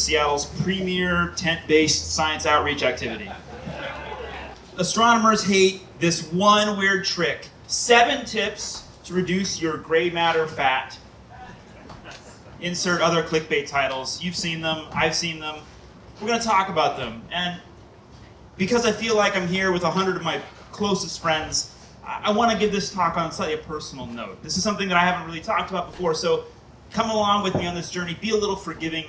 Seattle's premier tent-based science outreach activity. Astronomers hate this one weird trick. Seven tips to reduce your gray matter fat. Insert other clickbait titles. You've seen them, I've seen them. We're gonna talk about them. And because I feel like I'm here with a hundred of my closest friends, I, I wanna give this talk on slightly a personal note. This is something that I haven't really talked about before, so come along with me on this journey. Be a little forgiving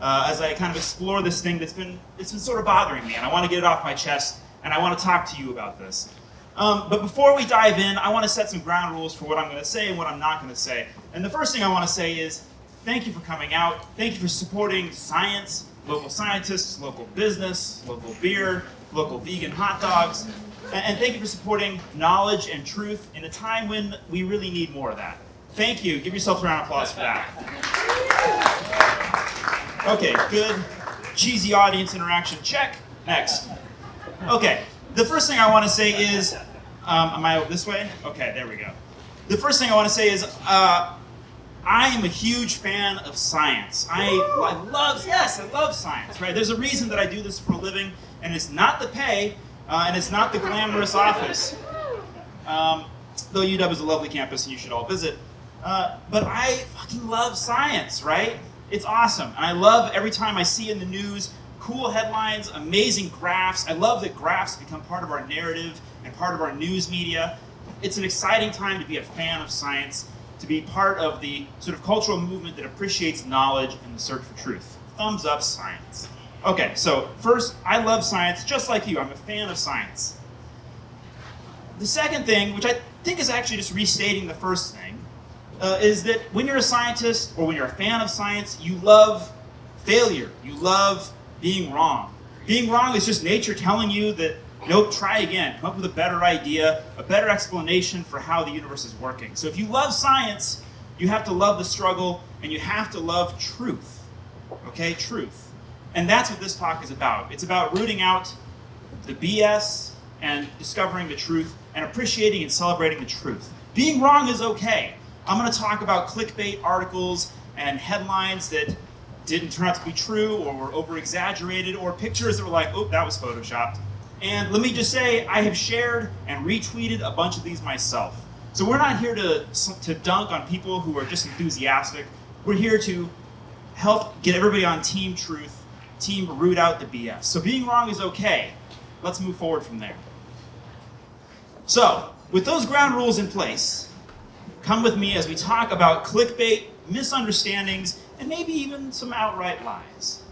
uh, as I kind of explore this thing that's been, it's been sort of bothering me, and I want to get it off my chest, and I want to talk to you about this. Um, but before we dive in, I want to set some ground rules for what I'm going to say and what I'm not going to say. And the first thing I want to say is thank you for coming out. Thank you for supporting science, local scientists, local business, local beer, local vegan hot dogs. And, thank you for supporting knowledge and truth in a time when we really need more of that. Thank you. Give yourself a round of applause for that. Okay, good. Cheesy audience interaction, check. Next. Okay, the first thing I want to say is, um, am I this way? Okay, there we go. The first thing I want to say is, uh, I am a huge fan of science. I, I love, yes, I love science, right? There's a reason that I do this for a living, and it's not the pay, uh, and it's not the glamorous office. Um, though UW is a lovely campus and you should all visit. Uh, but I fucking love science, right? It's awesome. And I love every time I see in the news cool headlines, amazing graphs. I love that graphs become part of our narrative and part of our news media. It's an exciting time to be a fan of science, to be part of the sort of cultural movement that appreciates knowledge and the search for truth. Thumbs up science. Okay, so first, I love science just like you. I'm a fan of science. The second thing, which I think is actually just restating the first thing, uh, is that when you're a scientist or when you're a fan of science, you love failure. You love being wrong. Being wrong is just nature telling you that, nope, try again. Come up with a better idea, a better explanation for how the universe is working. So if you love science, you have to love the struggle and you have to love truth. Okay, truth. And that's what this talk is about. It's about rooting out the BS and discovering the truth and appreciating and celebrating the truth. Being wrong is okay. I'm going to talk about clickbait articles and headlines that didn't turn out to be true or were over-exaggerated or pictures that were like, oh, that was photoshopped. And let me just say, I have shared and retweeted a bunch of these myself. So we're not here to, to dunk on people who are just enthusiastic. We're here to help get everybody on team truth, team root out the BS. So being wrong is okay. Let's move forward from there. So, with those ground rules in place, come with me as we talk about clickbait, misunderstandings, and maybe even some outright lies.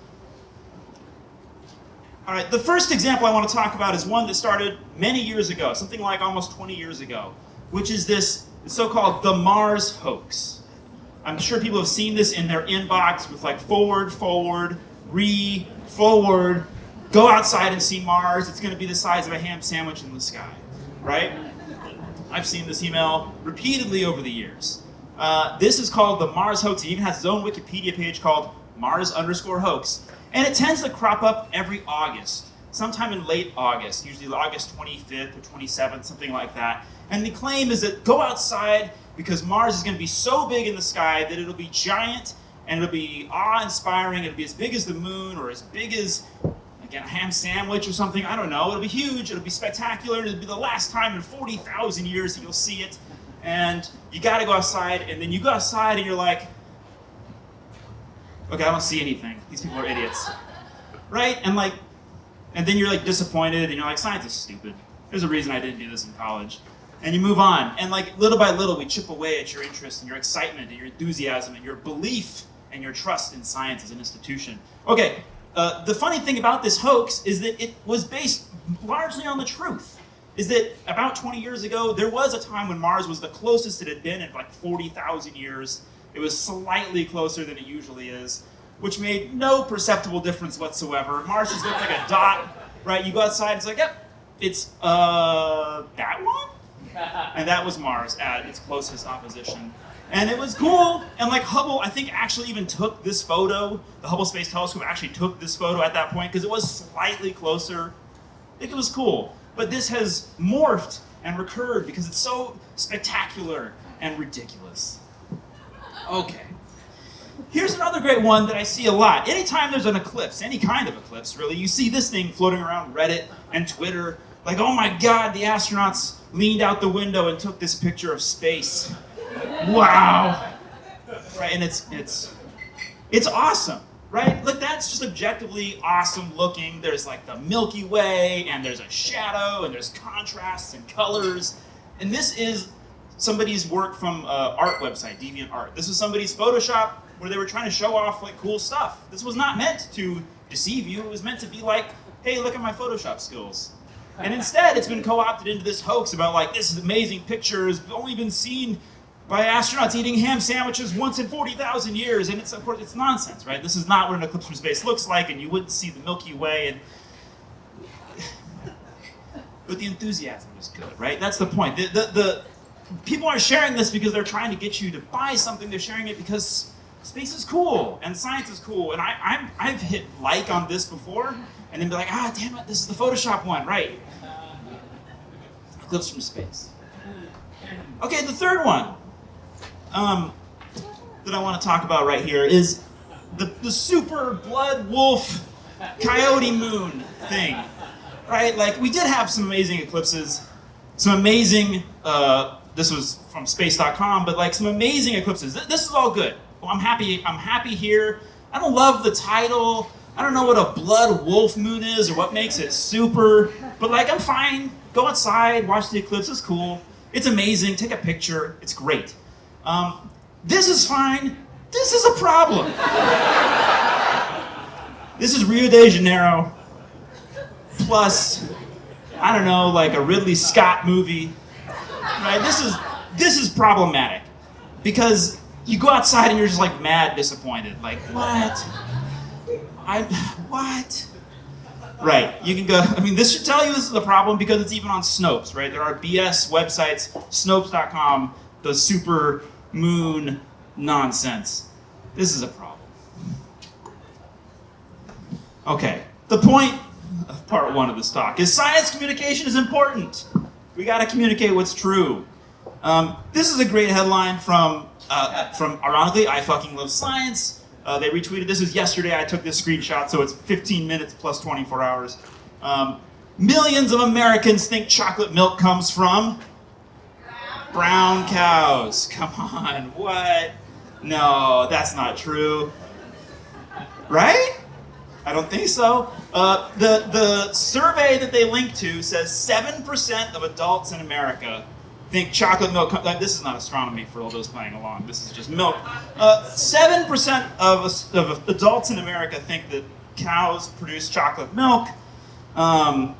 All right, the first example I want to talk about is one that started many years ago, something like almost 20 years ago, which is this so-called the Mars hoax. I'm sure people have seen this in their inbox with like forward, forward, re, forward, go outside and see Mars, it's going to be the size of a ham sandwich in the sky, right? I've seen this email repeatedly over the years. Uh, this is called the Mars hoax. It even has its own Wikipedia page called Mars underscore hoax. And it tends to crop up every August, sometime in late August, usually August 25th or 27th, something like that. And the claim is that go outside because Mars is going to be so big in the sky that it'll be giant and it'll be awe-inspiring. It'll be as big as the moon or as big as again, a ham sandwich or something, I don't know. It'll be huge, it'll be spectacular, it'll be the last time in 40,000 years that you'll see it. And you gotta go outside, and then you go outside and you're like, okay, I don't see anything. These people are idiots. Right? And like, and then you're like disappointed, and you're like, science is stupid. There's a reason I didn't do this in college. And you move on. And like, little by little, we chip away at your interest and your excitement and your enthusiasm and your belief and your trust in science as an institution. Okay, uh, the funny thing about this hoax is that it was based largely on the truth. Is that about 20 years ago, there was a time when Mars was the closest it had been in like 40,000 years. It was slightly closer than it usually is, which made no perceptible difference whatsoever. Mars just looked like a dot, right? You go outside, it's like, yep, it's, uh, that one? And that was Mars at its closest opposition. And it was cool, and like Hubble, I think actually even took this photo, the Hubble Space Telescope actually took this photo at that point because it was slightly closer. I think it was cool. But this has morphed and recurred because it's so, spectacular, and ridiculous. Okay. Here's another great one that I see a lot. Anytime there's an eclipse, any kind of eclipse really, you see this thing floating around Reddit and Twitter. Like, oh my god, the astronauts leaned out the window and took this picture of space. Wow. Right, and it's it's it's awesome, right? Look, that's just objectively awesome looking. There's like the Milky Way, and there's a shadow, and there's contrasts and colors. And this is somebody's work from uh, art website, Deviant Art. This is somebody's Photoshop where they were trying to show off like cool stuff. This was not meant to deceive you. It was meant to be like, hey, look at my Photoshop skills. And instead, it's been co-opted into this hoax about like this is amazing pictures, only been seen by astronauts eating ham sandwiches once in 40,000 years, and it's of course it's nonsense, right? This is not what an eclipse from space looks like, and you wouldn't see the Milky Way, and but the enthusiasm is good, right? That's the point. The, the, the people aren't sharing this because they're trying to get you to buy something. They're sharing it because space is cool and science is cool. And I, I'm, I've hit like on this before, and then be like, ah, damn it, this is the Photoshop one, right? Eclipse from space. Okay, the third one um, that I want to talk about right here is the, the super blood wolf coyote moon thing, right? Like we did have some amazing eclipses, some amazing. Uh, this was from space.com, but like some amazing eclipses. This is all good. I'm happy. I'm happy here. I don't love the title. I don't know what a blood wolf moon is or what makes it super, but like I'm fine. Go outside, watch the eclipse. It's cool. It's amazing. Take a picture. It's great. Um, this is fine. This is a problem. this is Rio de Janeiro plus, I don't know, like a Ridley Scott movie. Right? This is this is problematic because you go outside and you're just like mad disappointed. Like what? I what? Right. You can go. I mean, this should tell you this is a problem because it's even on Snopes. Right. There are BS websites. Snopes.com. The super moon nonsense. This is a problem. Okay, the point of part one of this talk is science communication is important. We got to communicate what's true. Um, this is a great headline from, uh, from ironically, I fucking love science. Uh, they retweeted this was yesterday. I took this screenshot, so it's 15 minutes plus 24 hours. Um, millions of Americans think chocolate milk comes from brown cows. Come on, what? No, that's not true. Right? I don't think so. Uh, the, the survey that they link to says 7% of adults in America think chocolate milk, this is not astronomy for all those playing along, this is just milk. 7% uh, of, of adults in America think that cows produce chocolate milk. Um,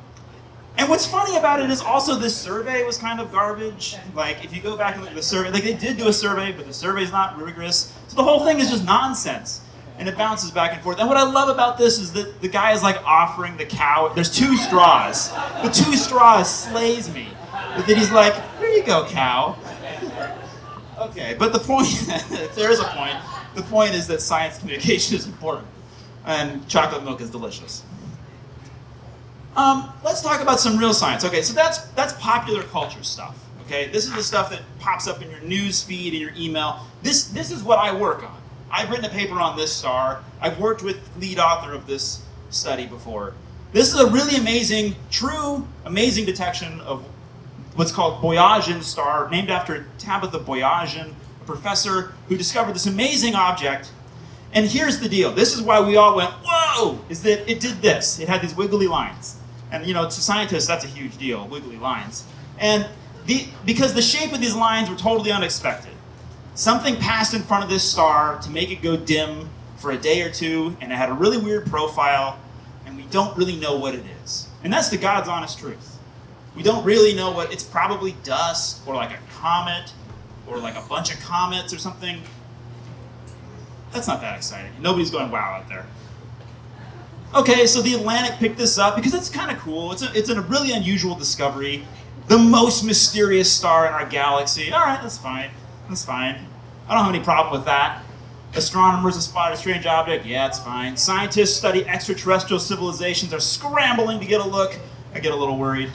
and what's funny about it is also this survey was kind of garbage. Like, if you go back and look at the survey, like they did do a survey, but the survey's not rigorous. So the whole thing is just nonsense. And it bounces back and forth. And what I love about this is that the guy is like offering the cow, there's two straws. The two straws slays me. But then he's like, here you go, cow. okay, but the point, if there is a point, the point is that science communication is important. And chocolate milk is delicious. Um, let's talk about some real science. Okay, so that's that's popular culture stuff. Okay, this is the stuff that pops up in your news feed and your email. This this is what I work on. I've written a paper on this star. I've worked with lead author of this study before. This is a really amazing, true, amazing detection of what's called Boyajian star, named after Tabitha Boyajian, a professor who discovered this amazing object. And here's the deal. This is why we all went, whoa, is that it did this. It had these wiggly lines. And you know, to scientists, that's a huge deal, wiggly lines. And the, because the shape of these lines were totally unexpected. Something passed in front of this star to make it go dim for a day or two, and it had a really weird profile, and we don't really know what it is. And that's the God's honest truth. We don't really know what, it's probably dust, or like a comet, or like a bunch of comets or something. That's not that exciting. Nobody's going wow out there. Okay, so the Atlantic picked this up because it's kind of cool. It's a, it's a really unusual discovery. The most mysterious star in our galaxy. All right, that's fine. That's fine. I don't have any problem with that. Astronomers have spotted a strange object. Yeah, it's fine. Scientists study extraterrestrial civilizations are scrambling to get a look. I get a little worried.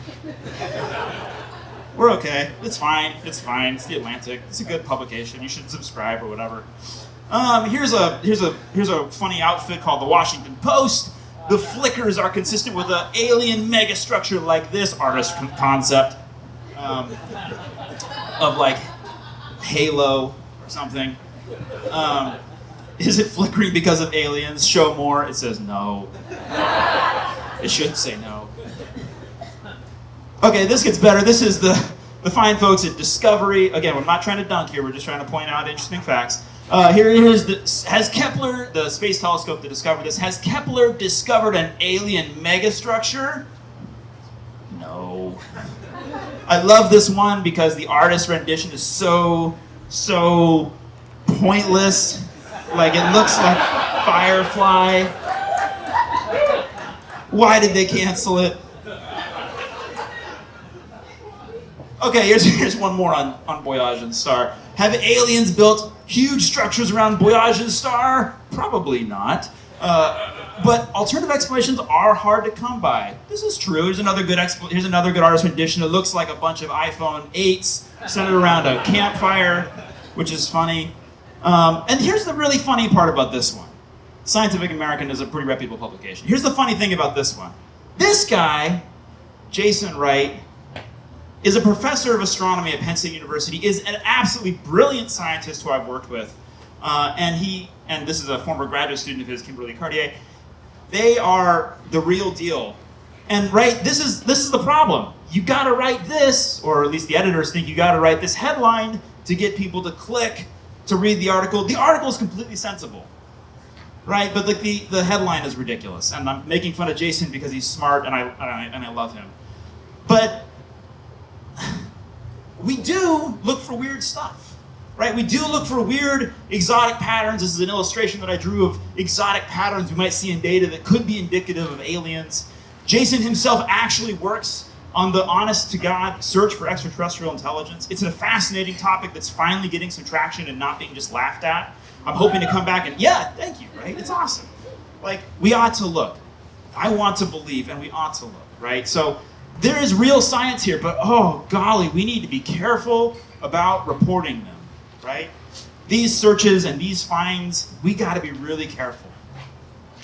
We're okay. It's fine. It's fine. It's the Atlantic. It's a good publication. You should subscribe or whatever. Um, here's a here's a here's a funny outfit called the Washington Post. The flickers are consistent with an alien megastructure like this artist concept um, of like Halo or something. Um, is it flickering because of aliens? Show more. It says no. It should say no. Okay, this gets better. This is the, the fine folks at Discovery. Again, we're not trying to dunk here. We're just trying to point out interesting facts. Uh, here is the, has Kepler, the space telescope that discovered this, has Kepler discovered an alien megastructure? No. I love this one because the artist rendition is so, so pointless. Like it looks like Firefly. Why did they cancel it? Okay, here's, here's one more on, on Boyajian Star. Have aliens built huge structures around Boyajian Star? Probably not. Uh, but alternative explanations are hard to come by. This is true. Here's another good here's another good artist rendition. It looks like a bunch of iPhone 8s centered around a campfire, which is funny. Um, and here's the really funny part about this one. Scientific American is a pretty reputable publication. Here's the funny thing about this one. This guy, Jason Wright, is a professor of astronomy at Penn State University, is an absolutely brilliant scientist who I've worked with. Uh, and he, and this is a former graduate student of his, Kimberly Cartier, they are the real deal. And right, this is this is the problem. You gotta write this, or at least the editors think you gotta write this headline to get people to click to read the article. The article is completely sensible. Right? But like the, the headline is ridiculous. And I'm making fun of Jason because he's smart and I, and I and I love him. But we do look for weird stuff, right? We do look for weird exotic patterns. This is an illustration that I drew of exotic patterns we might see in data that could be indicative of aliens. Jason himself actually works on the honest to God search for extraterrestrial intelligence. It's a fascinating topic that's finally getting some traction and not being just laughed at. I'm hoping to come back and, yeah, thank you, right? It's awesome. Like, we ought to look. I want to believe, and we ought to look, right? So, there is real science here, but oh golly, we need to be careful about reporting them, right? These searches and these finds, we got to be really careful.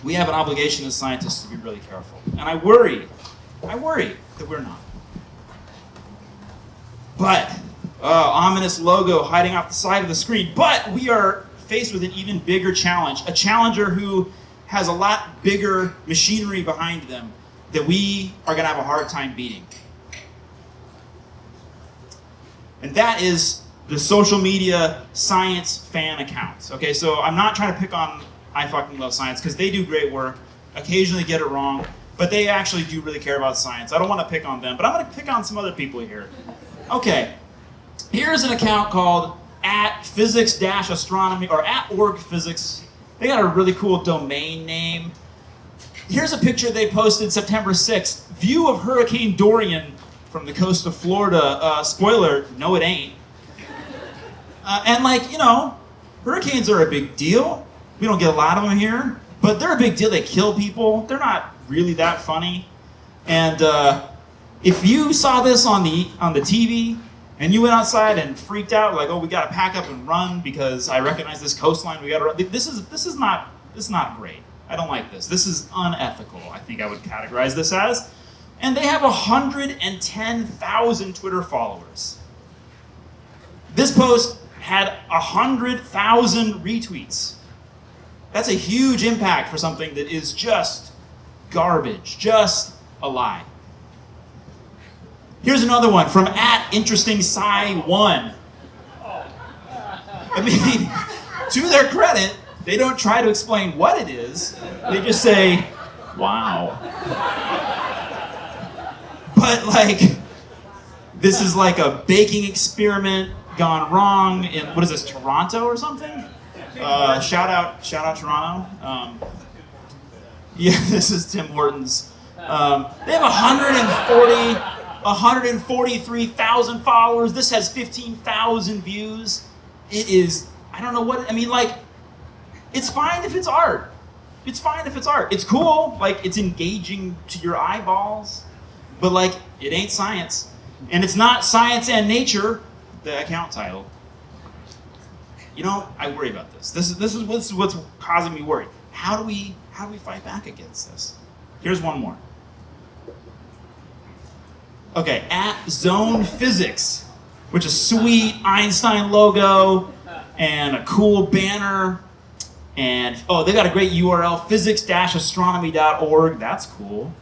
We have an obligation as scientists to be really careful. And I worry, I worry that we're not. But, uh, ominous logo hiding off the side of the screen. But we are faced with an even bigger challenge. A challenger who has a lot bigger machinery behind them that we are going to have a hard time beating. And that is the social media science fan accounts. Okay, so I'm not trying to pick on I fucking love science because they do great work, occasionally get it wrong, but they actually do really care about science. I don't want to pick on them, but I'm going to pick on some other people here. Okay, here's an account called at physics astronomy or at org physics. They got a really cool domain name. Here's a picture they posted September 6th. View of Hurricane Dorian from the coast of Florida. Uh, spoiler, no, it ain't. Uh, and like, you know, hurricanes are a big deal. We don't get a lot of them here, but they're a big deal. They kill people. They're not really that funny. And uh, if you saw this on the on the TV and you went outside and freaked out, like, oh, we got to pack up and run because I recognize this coastline. We got to run. This is this is not this is not great. I don't like this. This is unethical. I think I would categorize this as. And they have 110,000 Twitter followers. This post had 100,000 retweets. That's a huge impact for something that is just garbage, just a lie. Here's another one from at interesting sci one. I mean, to their credit, they don't try to explain what it is. They just say, "Wow." But like, this is like a baking experiment gone wrong in what is this, Toronto or something? Uh, shout out, shout out Toronto. Um, yeah, this is Tim Hortons. Um, they have 140, 143,000 followers. This has 15,000 views. It is, I don't know what, I mean, like, it's fine if it's art. It's fine if it's art. It's cool, like, it's engaging to your eyeballs, but like, it ain't science. And it's not science and nature, the account title. You know, I worry about this. This is this is what's what's causing me worry. How do we how do we fight back against this? Here's one more. Okay, at Zone Physics, which is sweet Einstein logo and a cool banner. And oh, they got a great URL, physics-astronomy.org. That's cool.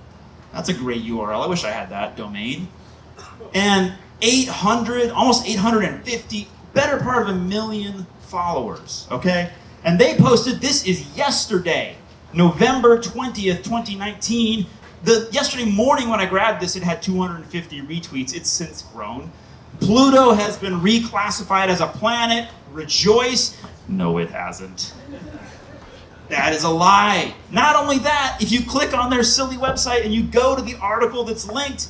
That's a great URL. I wish I had that domain. And 800, almost 850, better part of a million followers, okay? And they posted, this is yesterday, November 20th, 2019. The yesterday morning when I grabbed this, it had 250 retweets. It's since grown. Pluto has been reclassified as a planet. Rejoice. No, it hasn't. That is a lie. Not only that, if you click on their silly website and you go to the article that's linked,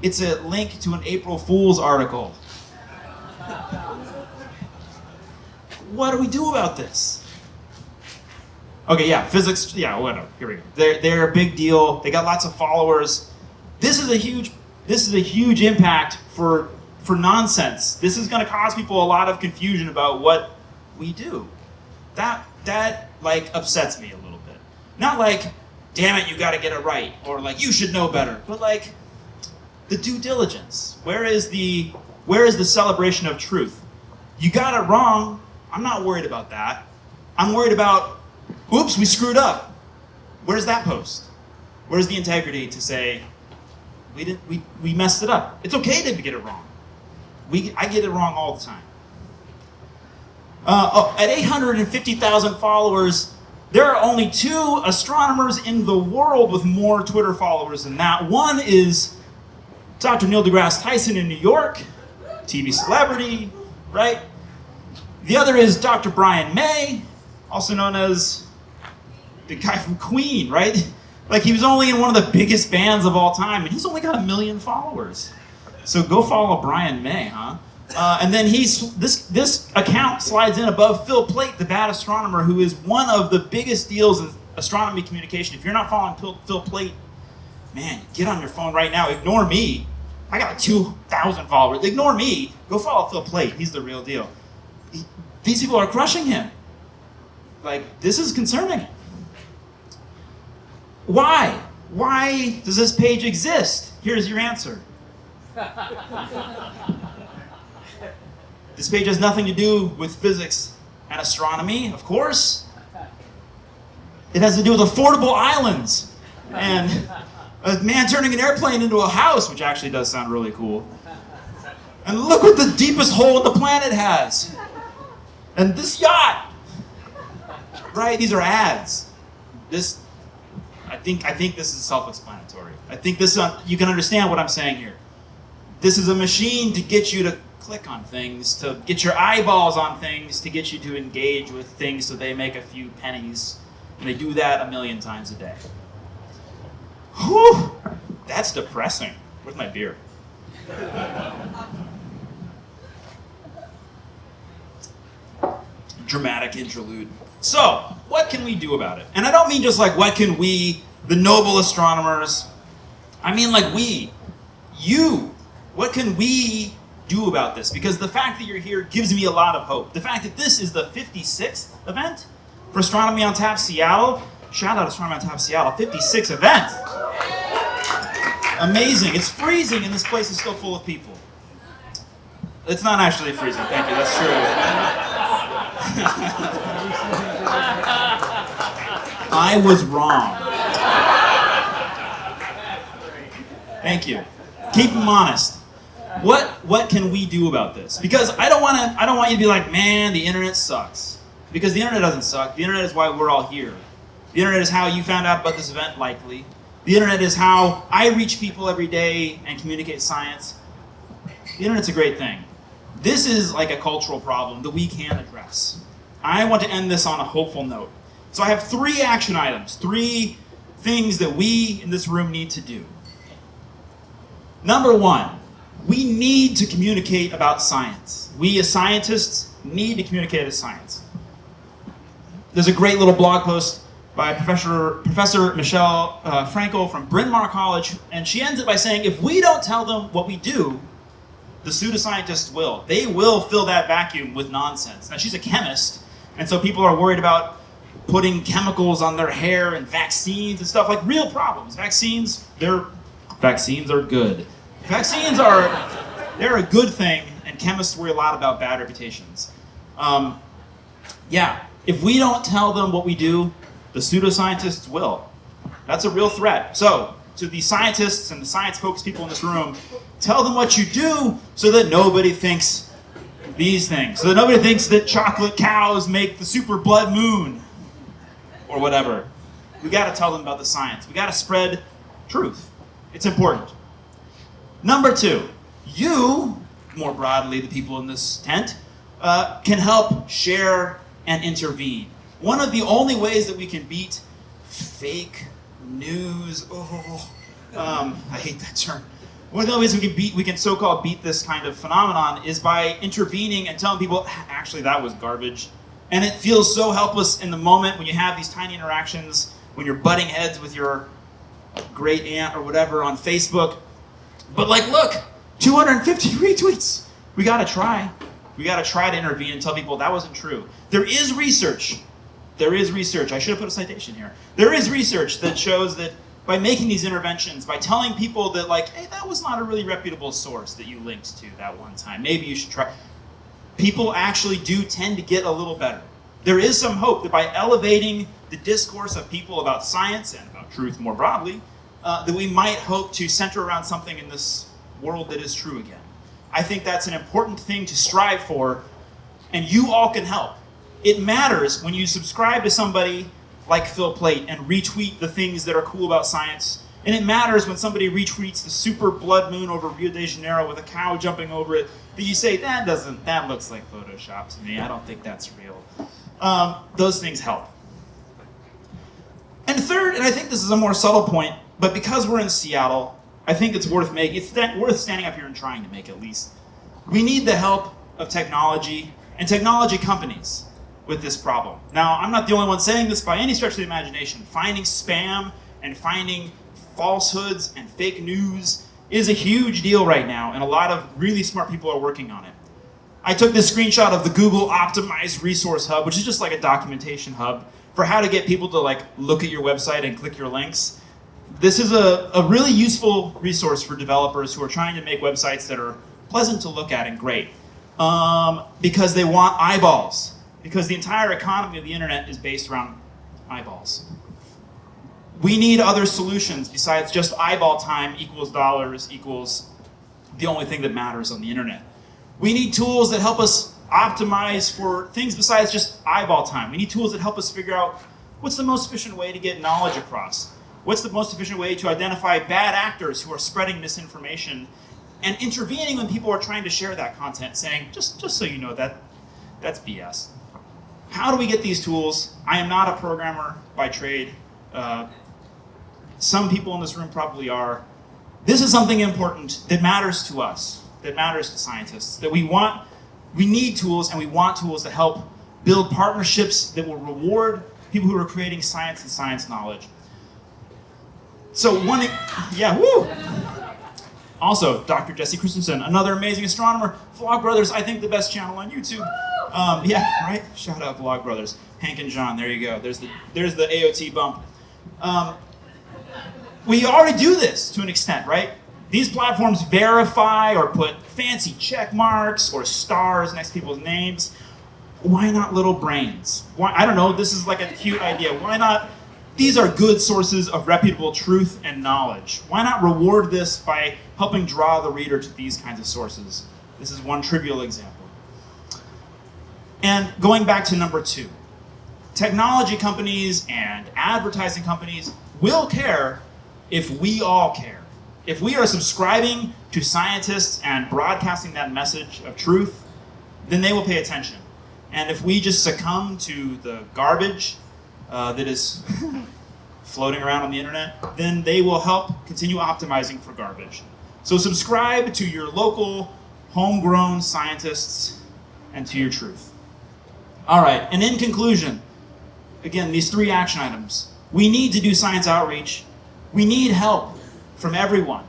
it's a link to an April Fool's article. What do we do about this? Okay, yeah, physics, yeah, whatever. Here we go. They're, they're a big deal. They got lots of followers. This is a huge, this is a huge impact for, for nonsense. This is going to cause people a lot of confusion about what we do. That, that, like, upsets me a little bit. Not like, damn it, you got to get it right, or like, you should know better, but like, the due diligence. Where is the, where is the celebration of truth? You got it wrong. I'm not worried about that. I'm worried about Oops, we screwed up. Where's that post? Where's the integrity to say, we, didn't we, we messed it up? It's okay to get it wrong. We, I get it wrong all the time. Uh, oh, at 850,000 followers, there are only two astronomers in the world with more Twitter followers than that. One is Dr. Neil deGrasse Tyson in New York, TV celebrity, right? The other is Dr. Brian May, also known as the guy from Queen, right? Like he was only in one of the biggest bands of all time, and he's only got a million followers. So go follow Brian May, huh? Uh, and then he's this this account slides in above Phil Plait, the bad astronomer, who is one of the biggest deals in astronomy communication. If you're not following Phil, Phil man, get on your phone right now. Ignore me. I got like 2,000 followers. Ignore me. Go follow Phil Plait. He's the real deal. He, these people are crushing him. Like, this is concerning. Why? Why does this page exist? Here's your answer. this page has nothing to do with physics and astronomy, of course. It has to do with affordable islands and a man turning an airplane into a house, which actually does sound really cool. And look what the deepest hole in the planet has. And this yacht. Right? These are ads. This I think I think this is self-explanatory. I think this uh, you can understand what I'm saying here. This is a machine to get you to click on things, to get your eyeballs on things, to get you to engage with things so they make a few pennies. And they do that a million times a day. Whew, that's depressing. Where's my beer? Dramatic interlude. So, what can we do about it? And I don't mean just like, what can we, the noble astronomers, I mean like we, you, what can we do about this? Because the fact that you're here gives me a lot of hope. The fact that this is the 56th event for Astronomy on Tap Seattle, shout out Astronomy on Tap Seattle, 56 event. Amazing. It's freezing and this place is still full of people. It's not actually freezing, thank you, that's true. I was wrong. Thank you. Keep them honest. What what can we do about this? Because I don't want to I don't want you to be like, "Man, the internet sucks." Because the internet doesn't suck. The internet is why we're all here. The internet is how you found out about this event likely. The internet is how I reach people every day and communicate science. The internet's a great thing. This is like a cultural problem that we can address. I want to end this on a hopeful note. So I have three action items, three things that we in this room need to do. Number one, we need to communicate about science. We as scientists need to communicate as science. There's a great little blog post by Professor, Professor Michelle uh, Francl from Bryn Mawr College, and she ends it by saying, if we don't tell them what we do, the pseudoscientists will. They will fill that vacuum with nonsense. Now, she's a chemist, and so people are worried about putting chemicals on their hair and vaccines and stuff, like real problems. Vaccines, they're, vaccines are good. Vaccines are, they're a good thing, and chemists worry a lot about bad reputations. Um, yeah, if we don't tell them what we do, the pseudoscientists will. That's a real threat. So, to the scientists and the science-focused people in this room, tell them what you do so that nobody thinks these things. So that nobody thinks that chocolate cows make the super blood moon or whatever. We got to tell them about the science. We got to spread truth. It's important. Number two, you, more broadly, the people in this tent, uh, can help share and intervene. One of the only ways that we can beat fake news, oh, um, I hate that term. One of the ways we can beat, we can so-called beat this kind of phenomenon is by intervening and telling people, actually that was garbage. And it feels so helpless in the moment when you have these tiny interactions, when you're butting heads with your great aunt or whatever on Facebook. But like, look, 250 retweets. We gotta try. We gotta try to intervene and tell people that wasn't true. There is research there is research, I should have put a citation here. There is research that shows that by making these interventions, by telling people that like, hey, that was not a really reputable source that you linked to that one time, maybe you should try, people actually do tend to get a little better. There is some hope that by elevating the discourse of people about science and about truth more broadly, uh, that we might hope to center around something in this world that is true again. I think that's an important thing to strive for, and you all can help. It matters when you subscribe to somebody like Phil Plait and retweet the things that are cool about science. And it matters when somebody retweets the super blood moon over Rio de Janeiro with a cow jumping over it, that you say, that doesn't, that looks like Photoshop to me. I don't think that's real. Um, those things help. And third, and I think this is a more subtle point, but because we're in Seattle, I think it's worth making, it's worth standing up here and trying to make at least. We need the help of technology and technology companies with this problem. Now, I'm not the only one saying this by any stretch of the imagination. Finding spam and finding falsehoods and fake news is a huge deal right now, and a lot of really smart people are working on it. I took this screenshot of the Google Optimized Resource Hub, which is just like a documentation hub for how to get people to like look at your website and click your links. This is a, a really useful resource for developers who are trying to make websites that are pleasant to look at and great. Um, because they want eyeballs because the entire economy of the internet is based around eyeballs. We need other solutions besides just eyeball time equals dollars equals the only thing that matters on the internet. We need tools that help us optimize for things besides just eyeball time. We need tools that help us figure out what's the most efficient way to get knowledge across. What's the most efficient way to identify bad actors who are spreading misinformation and intervening when people are trying to share that content saying, just, just so you know, that that's BS. How do we get these tools? I am not a programmer by trade. Uh, some people in this room probably are. This is something important that matters to us, that matters to scientists, that we want, we need tools and we want tools to help build partnerships that will reward people who are creating science and science knowledge. So one, yeah, woo! Also, Dr. Jessie Christiansen, another amazing astronomer. Vlogbrothers, I think the best channel on YouTube. Um, yeah, right? Shout out Vlogbrothers. Hank and John, there you go. There's the, there's the AOT bump. Um, we already do this to an extent, right? These platforms verify or put fancy check marks or stars next to people's names. Why not little brains? Why, I don't know, this is like a cute idea. Why not these are good sources of reputable truth and knowledge. Why not reward this by helping draw the reader to these kinds of sources? This is one trivial example. And going back to number two, technology companies and advertising companies will care if we all care. If we are subscribing to scientists and broadcasting that message of truth, then they will pay attention. And if we just succumb to the garbage uh, that is floating around on the internet, then they will help continue optimizing for garbage. So subscribe to your local homegrown scientists and to your truth. All right, and in conclusion, again, these three action items. We need to do science outreach. We need help from everyone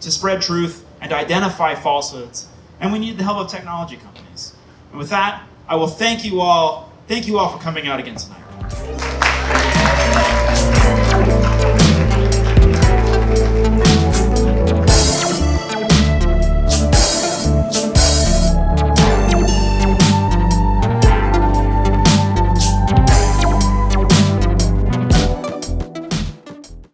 to spread truth and identify falsehoods. And we need the help of technology companies. And with that, I will thank you all. Thank you all for coming out again tonight. Thank you.